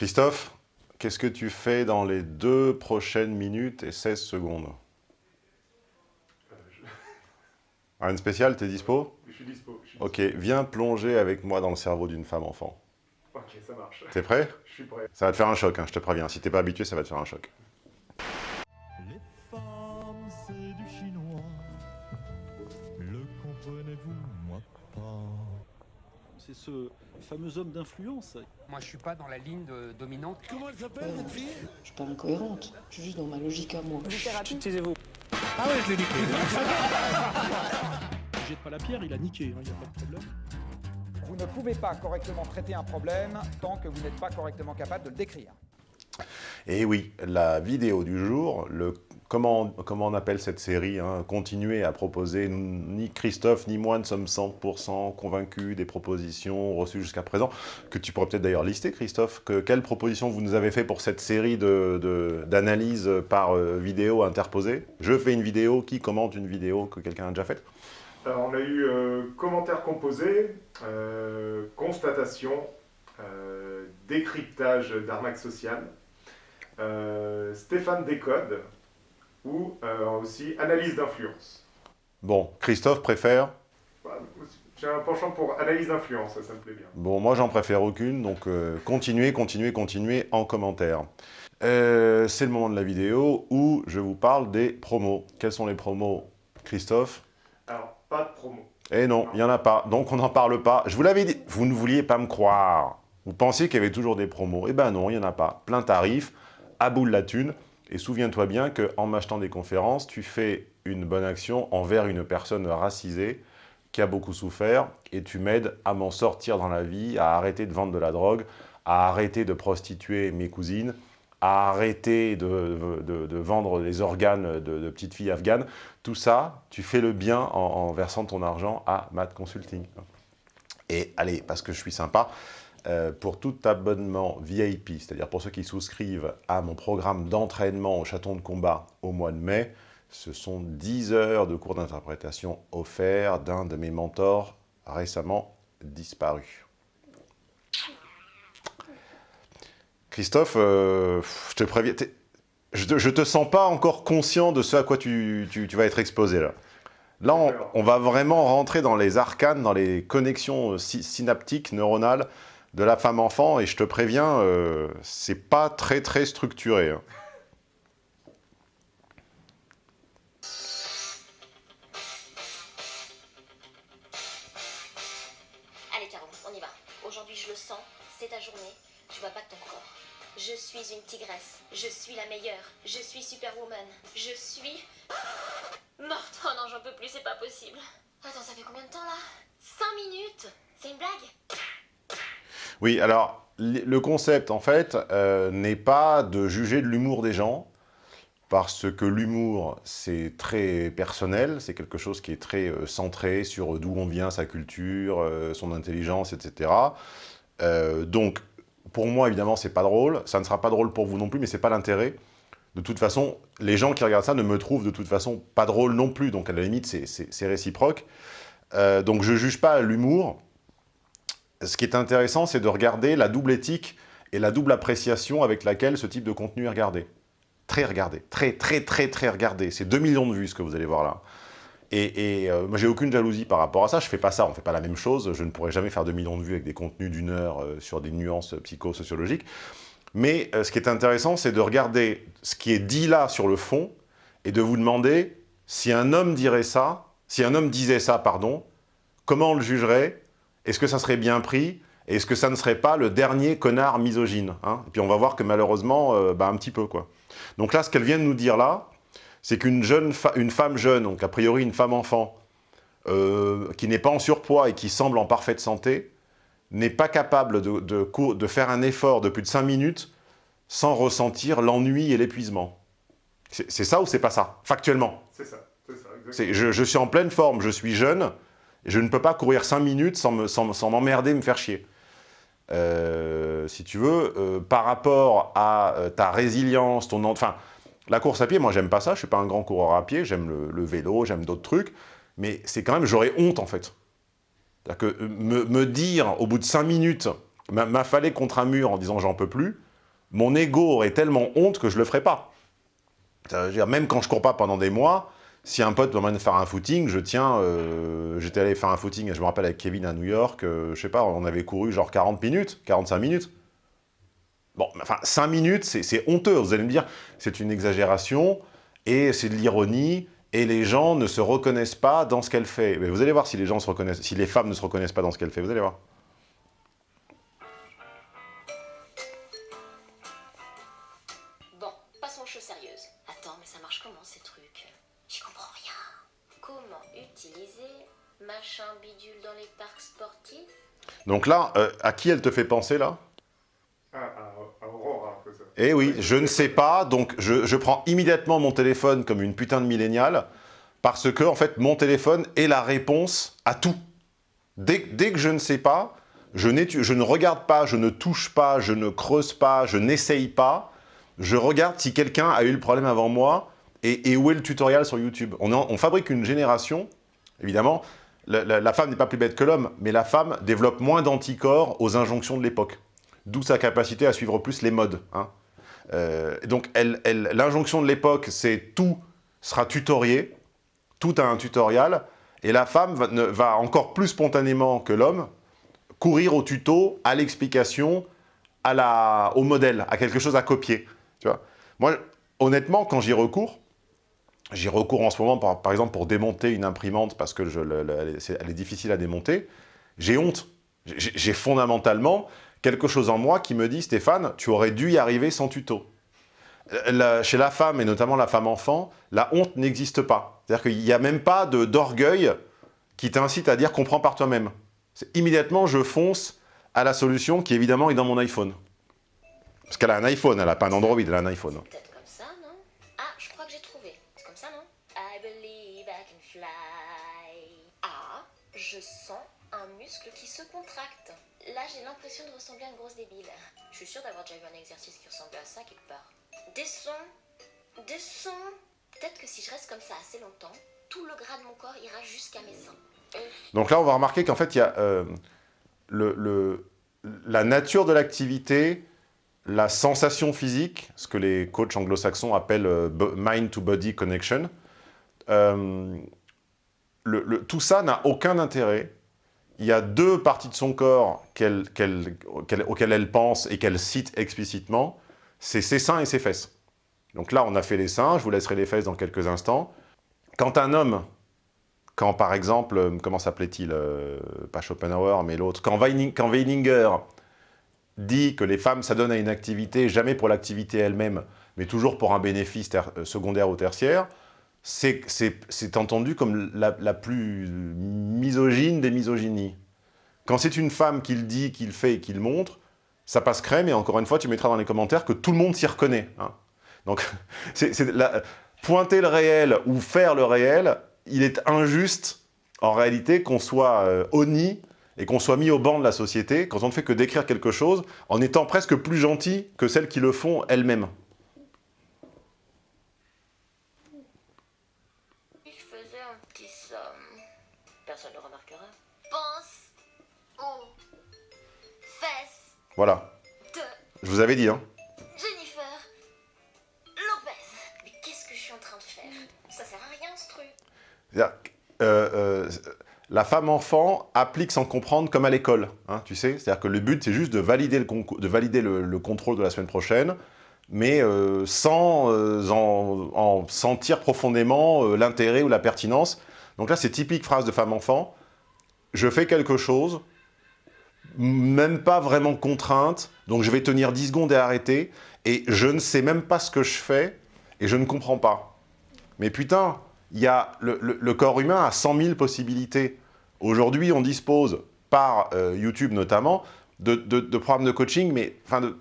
Christophe, qu'est-ce que tu fais dans les deux prochaines minutes et 16 secondes Rien de spécial, t'es dispo? Je suis dispo. Je suis Ok, viens plonger avec moi dans le cerveau d'une femme enfant. Ok, ça marche. T'es prêt? Je suis prêt. Ça va te faire un choc, hein, je te préviens. Si t'es pas habitué, ça va te faire un choc. Les femmes, c'est du chinois. Le comprenez-vous, moi pas? C'est ce fameux homme d'influence. Moi, je suis pas dans la ligne de- dominante. Comment elle s'appelle cette fille? Je suis pas incohérente, je suis juste dans ma logique à moi. Ah ouais, je l'ai niqué. Il jette pas la pierre, il a niqué, il n'y a pas de problème. Vous ne pouvez pas correctement traiter un problème tant que vous n'êtes pas correctement capable de le décrire. Et oui, la vidéo du jour, le, comment, on appelle cette série hein, Continuer à proposer, ni Christophe ni moi ne sommes 100% convaincus des propositions reçues jusqu'à présent, que tu pourrais peut-être d'ailleurs lister, Christophe, que, quelles propositions vous nous avez fait pour cette série d'analyse de, d'analyse par euh, vidéo interposée? Je fais une vidéo, qui commente une vidéo que quelqu'un a déjà faite? Alors, on a eu euh, commentaires composés, euh, constatation, euh, décryptage d'arnaque sociale, Stéphane Décode, ou euh, aussi analyse d'influence. Bon, Christophe préfère Voilà, J'ai un penchant pour analyse d'influence, ça, ça me plaît bien. Bon, moi, j'en préfère aucune, donc euh, continuez, continuez, continuez en commentaire. Euh, C'est le moment de la vidéo où je vous parle des promos. Quels sont les promos, Christophe? Alors, pas de promo. Eh non, il n'y en a pas, donc on n'en parle pas. Je vous l'avais dit, vous ne vouliez pas me croire. Vous pensiez qu'il y avait toujours des promos. Eh ben non, il n'y en a pas. Plein tarif, à bout de la thune. Et souviens-toi bien qu'en m'achetant des conférences, tu fais une bonne action envers une personne racisée qui a beaucoup souffert et tu m'aides à m'en sortir dans la vie, à arrêter de vendre de la drogue, à arrêter de prostituer mes cousines, à arrêter de, de- vendre les organes de, petites filles afghanes. Tout ça, tu fais le bien en, versant ton argent à Matt Consulting. Et allez, parce que je suis sympa, euh, pour tout abonnement VIP, c'est-à-dire pour ceux qui souscrivent à mon programme d'entraînement au chaton de combat au mois de mai, ce sont 10 heures de cours d'interprétation offerts d'un de mes mentors récemment disparu. Christophe, euh, je te préviens, je te, je te sens pas encore conscient de ce à quoi tu, tu- tu vas être exposé là. Là, on, on va vraiment rentrer dans les arcanes, dans les connexions euh, sy- synaptiques, neuronales de la femme enfant, et je te préviens, euh, c'est pas très très structuré. hein. Allez Caro, on y va. Aujourd'hui je le sens, c'est ta journée, tu vas battre ton corps. Je suis une tigresse, je suis la meilleure, je suis Superwoman, je suis... Morte, oh non j'en peux plus, c'est pas possible. Attends, ça fait combien de temps là? 5 minutes? C'est une blague? Oui, alors, le concept, en fait, euh, n'est pas de juger de l'humour des gens, parce que l'humour, c'est très personnel, c'est quelque chose qui est très euh, centré sur d'où on vient, sa culture, euh, son intelligence, etc. Euh, donc, pour moi, évidemment, c'est pas drôle, ça ne sera pas drôle pour vous non plus, mais c'est pas l'intérêt. De toute façon, les gens qui regardent ça ne me trouvent de toute façon pas drôle non plus, donc à la limite, c'est- réciproque. Euh, donc, je juge pas l'humour, ce qui est intéressant, c'est de regarder la double éthique et la double appréciation avec laquelle ce type de contenu est regardé. Très regardé, très très très très regardé. C'est 2 millions de vues ce que vous allez voir là. Et, et, euh, moi j'ai aucune jalousie par rapport à ça, je fais pas ça, on fait pas la même chose, je ne pourrais jamais faire 2 millions de vues avec des contenus d'une heure euh, sur des nuances psychosociologiques. Mais euh, ce qui est intéressant, c'est de regarder ce qui est dit là sur le fond et de vous demander si un homme dirait ça, si un homme disait ça, pardon, comment on le jugerait est-ce que ça serait bien pris Est-ce que ça ne serait pas le dernier connard misogyne hein? Et puis on va voir que malheureusement, euh, bah, un petit peu quoi. Donc là, ce qu'elle vient de nous dire là, c'est qu'une fa- une femme jeune, donc a priori une femme enfant, euh, qui n'est pas en surpoids et qui semble en parfaite santé, n'est pas capable de, de cou- de faire un effort de plus de 5 minutes sans ressentir l'ennui et l'épuisement. C'est ça ou c'est pas ça? Factuellement. C'est ça, c'est ça, Je, je suis en pleine forme, je suis jeune, je ne peux pas courir 5 minutes sans me- sans me- sans m'emmerder, me faire chier. Euh, si tu veux, euh, par rapport à euh, ta résilience, ton... en- Enfin, la course à pied, moi j'aime pas ça, je suis pas un grand coureur à pied, j'aime le, vélo, j'aime d'autres trucs, mais c'est quand même, j'aurais honte en fait. C'est-à-dire que me, dire, au bout de 5 minutes, m'a- m'affaler contre un mur en disant j'en peux plus, mon ego aurait tellement honte que je le ferais pas. Dire, même quand je cours pas pendant des mois, si un pote m'emmène faire un footing, je tiens... euh, J'étais allé faire un footing, je me rappelle, avec Kevin à New York, euh, je sais pas, on avait couru genre 40 minutes, 45 minutes. Bon, enfin, 5 minutes, c'est c'est honteux. Vous allez me dire, c'est une exagération, et c'est de l'ironie, et les gens ne se reconnaissent pas dans ce qu'elle fait. Mais vous allez voir si les gens se reconnaissent, si les femmes ne se reconnaissent pas dans ce qu'elle fait, vous allez voir. Bon, passons aux choses sérieuses. Attends, mais ça marche comment ces trucs? J'y comprends rien. Comment utiliser machin bidule dans les parcs sportifs? Donc là, euh, à qui elle te fait penser, là? Ah, à, à Aurora, un peu ça. Eh oui, je ne sais pas, donc je, je prends immédiatement mon téléphone comme une putain de milléniale, parce que, en fait, mon téléphone est la réponse à tout. Dès, dès que je ne sais pas, je, je ne regarde pas, je ne touche pas, je ne creuse pas, je n'essaye pas, je regarde si quelqu'un a eu le problème avant moi, et, où est le tutoriel sur YouTube. On, fabrique une génération, évidemment, la, femme n'est pas plus bête que l'homme, mais la femme développe moins d'anticorps aux injonctions de l'époque. D'où sa capacité à suivre plus les modes. hein. Euh, donc, l'injonction de l'époque, c'est tout sera tutorié, tout a un tutoriel, et la femme va, va encore plus spontanément que l'homme courir au tuto, à l'explication, au modèle, à quelque chose à copier. Tu vois Moi, honnêtement, quand j'y recours, j'y recours en ce moment, par, exemple, pour démonter une imprimante, parce que elle, est, difficile à démonter, j'ai honte. J'ai fondamentalement quelque chose en moi qui me dit, Stéphane, tu aurais dû y arriver sans tuto. Euh, chez la femme, et notamment la femme enfant, la honte n'existe pas. C'est-à-dire qu'il n'y a même pas d'orgueil qui t'incite à dire « comprends par toi-même ». Immédiatement, je fonce à la solution qui, évidemment, est dans mon iPhone. Parce qu'elle a un iPhone, elle n'a pas un Android, elle a un iPhone. Je sens un muscle qui se contracte. Là, j'ai l'impression de ressembler à une grosse débile. Je suis sûre d'avoir déjà eu un exercice qui ressemblait à ça quelque part. Des sons, des sons. Peut-être que si je reste comme ça assez longtemps, tout le gras de mon corps ira jusqu'à mes seins. Donc là, on va remarquer qu'en fait, il y a euh, la nature de l'activité, la sensation physique, ce que les coachs anglo-saxons appellent euh, bo- mind-to-body connection. Euh, le- tout ça n'a aucun intérêt. Il y a deux parties de son corps qu'elle- qu'elle- qu'elle- auxquelles elle pense et qu'elle cite explicitement, c'est ses seins et ses fesses. Donc là, on a fait les seins, je vous laisserai les fesses dans quelques instants. Quand un homme quand par exemple, euh, comment s'appelait-il euh, Pas Schopenhauer, mais l'autre. Quand, Weining- quand Weininger dit que les femmes s'adonnent à une activité, jamais pour l'activité elle-même, mais toujours pour un bénéfice euh, secondaire ou tertiaire, c'est entendu comme la, plus misogyne des misogynies. Quand c'est une femme qui le dit, qui le fait et qui le montre, ça passe crème, et encore une fois, tu mettras dans les commentaires que tout le monde s'y reconnaît. hein. Donc, pointer le réel ou faire le réel, il est injuste, en réalité, qu'on soit euh, honni et qu'on soit mis au banc de la société quand on ne fait que décrire quelque chose en étant presque plus gentil que celles qui le font elles-mêmes. Voilà. Je vous avais dit, hein. Jennifer Lopez. Mais qu'est-ce que je suis en train de faire? Ça sert à rien ce truc. Euh, euh, la femme-enfant applique sans comprendre comme à l'école, hein, tu sais. C'est-à-dire que le but, c'est juste de valider le, concours- de valider le, le contrôle de la semaine prochaine, mais euh, sans en, en sentir profondément l'intérêt ou la pertinence. Donc là, c'est typique phrase de femme-enfant. Je fais quelque chose, même pas vraiment contrainte, donc je vais tenir 10 secondes et arrêter, et je ne sais même pas ce que je fais, et je ne comprends pas. Mais putain, il y a le, corps humain a 100 000 possibilités. Aujourd'hui, on dispose, par euh, YouTube notamment, de, programmes de coaching, mais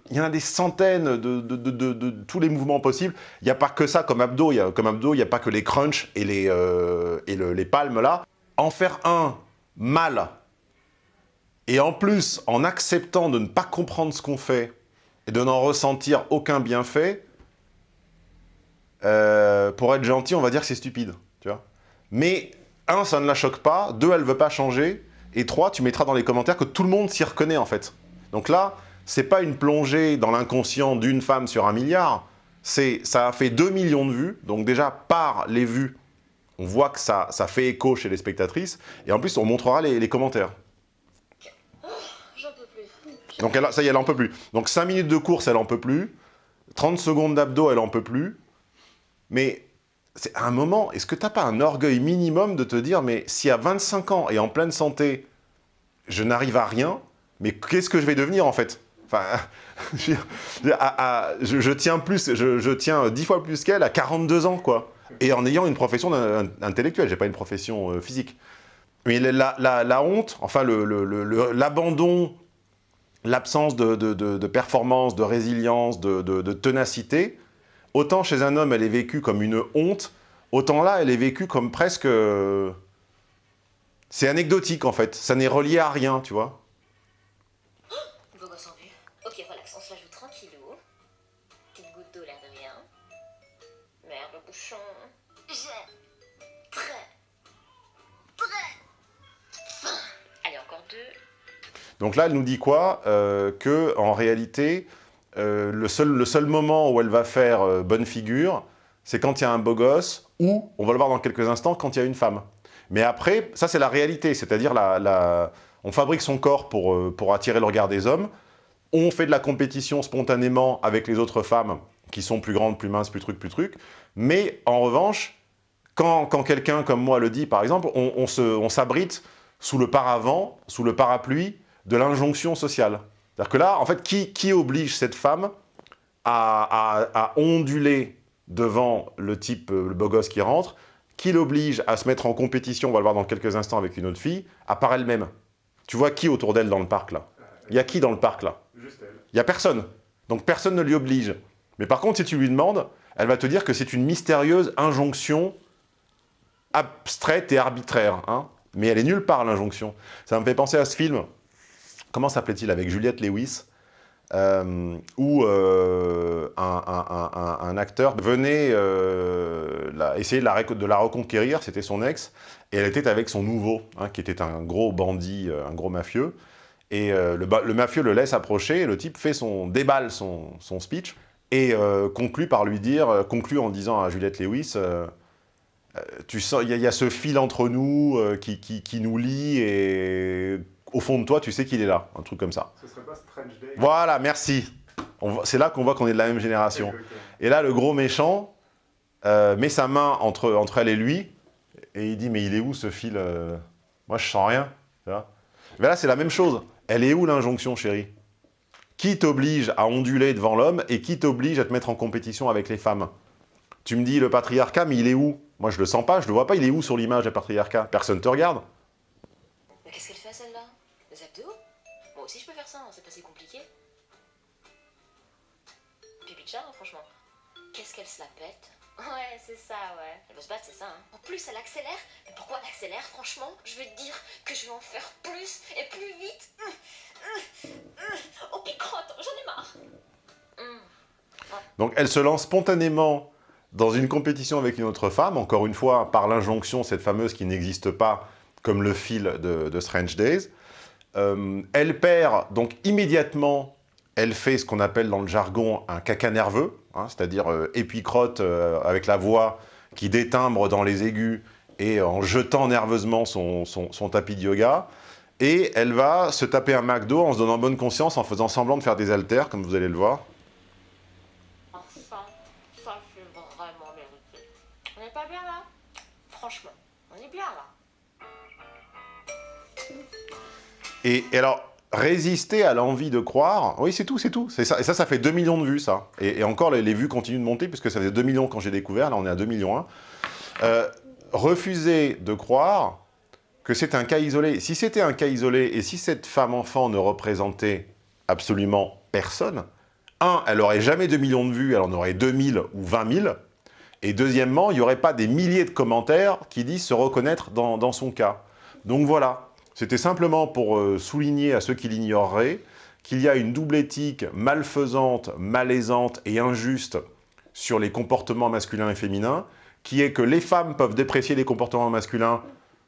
il y en a des centaines de, tous les mouvements possibles. Il n'y a pas que ça comme abdos, y a, comme abdos, il n'y a pas que les crunchs et les, euh, et le- les palmes là. En faire un mal, et en plus, en acceptant de ne pas comprendre ce qu'on fait, et de n'en ressentir aucun bienfait, euh, pour être gentil, on va dire que c'est stupide, tu vois. Mais, un, ça ne la choque pas, deux, elle veut pas changer, et trois, tu mettras dans les commentaires que tout le monde s'y reconnaît, en fait. Donc là, c'est pas une plongée dans l'inconscient d'une femme sur un milliard, c'est ça a fait 2 millions de vues, donc déjà par les vues, on voit que ça, ça fait écho chez les spectatrices, et en plus on montrera les commentaires. Donc ça y est, elle en peut plus. Donc 5 minutes de course, elle en peut plus. 30 secondes d'abdos, elle en peut plus. Mais c'est à un moment, est-ce que t'as pas un orgueil minimum de te dire, mais si à 25 ans et en pleine santé, je n'arrive à rien, mais qu'est-ce que je vais devenir en fait? Enfin, je, tiens plus, je, tiens 10 fois plus qu'elle à 42 ans, quoi. Et en ayant une profession d'un- intellectuelle, j'ai pas une profession euh, physique. Mais la, honte, enfin l'abandon, l'absence de, performance, de résilience, de, ténacité, autant chez un homme elle est vécue comme une honte, autant là elle est vécue comme presque... euh, C'est anecdotique en fait, ça n'est relié à rien, tu vois. Ok, on se la joue. Merde, bouchon. Donc là, elle nous dit quoi Euh, Que en réalité, euh, le, seul, le seul moment où elle va faire euh, bonne figure, c'est quand il y a un beau gosse, ou, on va le voir dans quelques instants, quand il y a une femme. Mais après, ça c'est la réalité, c'est-à-dire la, la- on fabrique son corps pour, euh, pour attirer le regard des hommes, on fait de la compétition spontanément avec les autres femmes qui sont plus grandes, plus minces, plus trucs, plus trucs, mais en revanche, quand, quand quelqu'un comme moi le dit, par exemple, on, on s'abrite sous le paravent, sous le parapluie de l'injonction sociale. C'est-à-dire que là, en fait, qui, qui oblige cette femme à, à- à onduler devant le type, euh, le beau gosse qui rentre Qui l'oblige à se mettre en compétition, on va le voir dans quelques instants avec une autre fille, à part elle-même Tu vois qui autour d'elle dans le parc, là? Il y a qui dans le parc, là? Juste elle. il n'y a personne. Donc personne ne l'y oblige. Mais par contre, si tu lui demandes, elle va te dire que c'est une mystérieuse injonction abstraite et arbitraire. hein. Mais elle est nulle part, l'injonction. Ça me fait penser à ce film, comment s'appelait-il, avec Juliette Lewis, euh, où euh, un, acteur venait euh, la- essayer de la, reconquérir, c'était son ex, et elle était avec son nouveau, hein, qui était un gros bandit, euh, un gros mafieux. Et le, mafieux le laisse approcher, et le type fait son, déballe son, speech, et conclut par lui dire, conclut en disant à Juliette Lewis, tu sens, il y, a- ce fil entre nous qui- qui nous lie, et au fond de toi, tu sais qu'il est là, un truc comme ça. Ce serait pas Strange Day Voilà, merci. C'est là qu'on voit qu'on est de la même génération. Et là, le gros méchant euh, met sa main entre, entre elle et lui, et il dit, mais il est où ce fil euh Moi, je sens rien. mais là, c'est la même chose. Elle est où l'injonction, chérie? Qui t'oblige à onduler devant l'homme et qui t'oblige à te mettre en compétition avec les femmes? Tu me dis le patriarcat, mais il est où? Moi, je le sens pas, je le vois pas. Il est où sur l'image, le patriarcat? Personne te regarde. Mais qu'est-ce celle-là Des abdos Moi aussi je peux faire ça, hein, c'est pas si compliqué. Pipi de chat, hein, franchement. Qu'est-ce qu'elle se la pète? Ouais, c'est ça, ouais. Elle veut se battre, c'est ça, hein. En plus, elle accélère. Mais pourquoi elle accélère, franchement? Je vais te dire que je vais en faire plus et plus vite. Oh, picote, j'en ai marre. Hum. Donc elle se lance spontanément dans une compétition avec une autre femme, encore une fois par l'injonction, cette fameuse qui n'existe pas, comme le fil de, de Strange Days. Euh, elle perd, donc immédiatement, elle fait ce qu'on appelle dans le jargon un caca nerveux, hein, c'est-à-dire euh, épicrotte euh, avec la voix qui détimbre dans les aigus et en jetant nerveusement son, tapis de yoga. Et elle va se taper un McDo en se donnant bonne conscience, en faisant semblant de faire des haltères, comme vous allez le voir. C'est vraiment. On n'est pas bien là? Franchement, on est bien là. Et, alors, résister à l'envie de croire, oui, c'est tout, c'est tout. Ça. Et ça, ça fait 2 millions de vues, ça. Et, encore, les, vues continuent de monter, puisque ça faisait 2 millions quand j'ai découvert, là, on est à 2 millions 1. Euh, refuser de croire que c'est un cas isolé. Si c'était un cas isolé, et si cette femme-enfant ne représentait absolument personne, un, elle aurait jamais 2 millions de vues, elle en aurait 2000 ou 20 000. Et deuxièmement, il n'y aurait pas des milliers de commentaires qui disent se reconnaître dans son cas. Donc voilà, c'était simplement pour euh, souligner à ceux qui l'ignoreraient qu'il y a une double éthique malfaisante, malaisante et injuste sur les comportements masculins et féminins, qui est que les femmes peuvent déprécier les comportements masculins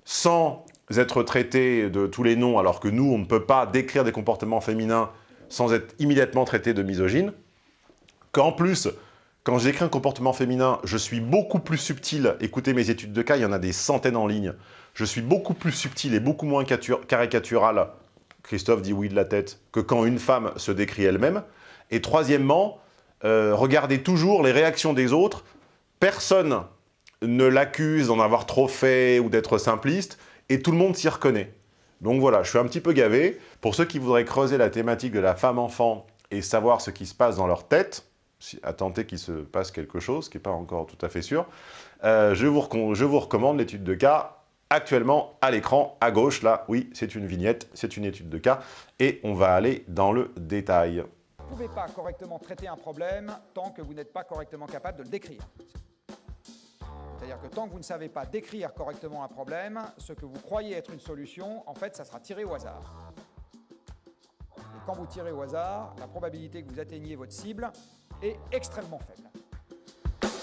sans être traitées de tous les noms, alors que nous, on ne peut pas décrire des comportements féminins sans être immédiatement traité de misogyne. Qu'en plus, quand j'écris un comportement féminin, je suis beaucoup plus subtil. Écoutez mes études de cas, il y en a des centaines en ligne. Je suis beaucoup plus subtil et beaucoup moins caricatural, Christophe dit oui de la tête, que quand une femme se décrit elle-même. Et troisièmement, euh, regardez toujours les réactions des autres. Personne ne l'accuse d'en avoir trop fait ou d'être simpliste, et tout le monde s'y reconnaît. Donc voilà, je suis un petit peu gavé. Pour ceux qui voudraient creuser la thématique de la femme-enfant et savoir ce qui se passe dans leur tête, à tenter qu'il se passe quelque chose, qui n'est pas encore tout à fait sûr, euh, je, vous je vous recommande l'étude de cas actuellement à l'écran, à gauche, là, oui, c'est une vignette, c'est une étude de cas, et on va aller dans le détail. Vous ne pouvez pas correctement traiter un problème tant que vous n'êtes pas correctement capable de le décrire. C'est-à-dire que tant que vous ne savez pas décrire correctement un problème, ce que vous croyez être une solution, en fait, ça sera tiré au hasard. Quand vous tirez au hasard, la probabilité que vous atteigniez votre cible est extrêmement faible.